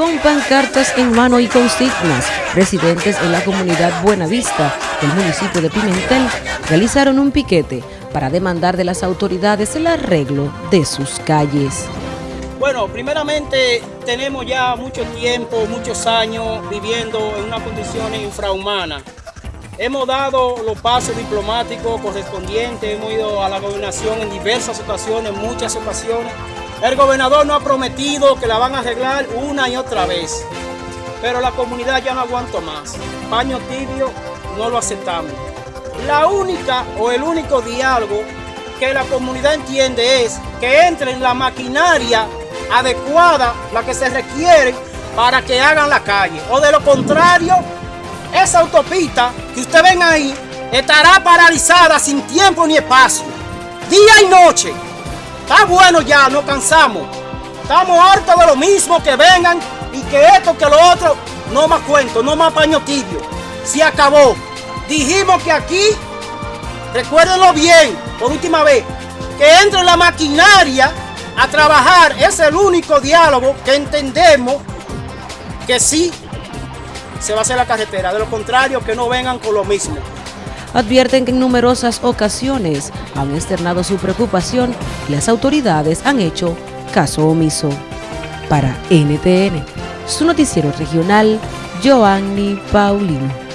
Con pancartas en mano y consignas, residentes en la comunidad Buenavista del municipio de Pimentel realizaron un piquete para demandar de las autoridades el arreglo de sus calles. Bueno, primeramente tenemos ya mucho tiempo, muchos años viviendo en una condición infrahumana. Hemos dado los pasos diplomáticos correspondientes, hemos ido a la gobernación en diversas ocasiones, muchas ocasiones. El gobernador nos ha prometido que la van a arreglar una y otra vez, pero la comunidad ya no aguanta más. Paño tibio no lo aceptamos. La única o el único diálogo que la comunidad entiende es que entre en la maquinaria adecuada, la que se requiere para que hagan la calle. O de lo contrario, esa autopista que usted ven ahí estará paralizada sin tiempo ni espacio, día y noche. Está bueno ya, no cansamos. Estamos hartos de lo mismo que vengan y que esto, que lo otro, no más cuento, no más paño tibio. Se acabó. Dijimos que aquí, recuérdenlo bien, por última vez, que entre la maquinaria a trabajar es el único diálogo que entendemos que sí se va a hacer la carretera, de lo contrario que no vengan con lo mismo. Advierten que en numerosas ocasiones han externado su preocupación y las autoridades han hecho caso omiso. Para NTN, su noticiero regional, Joanny Paulino.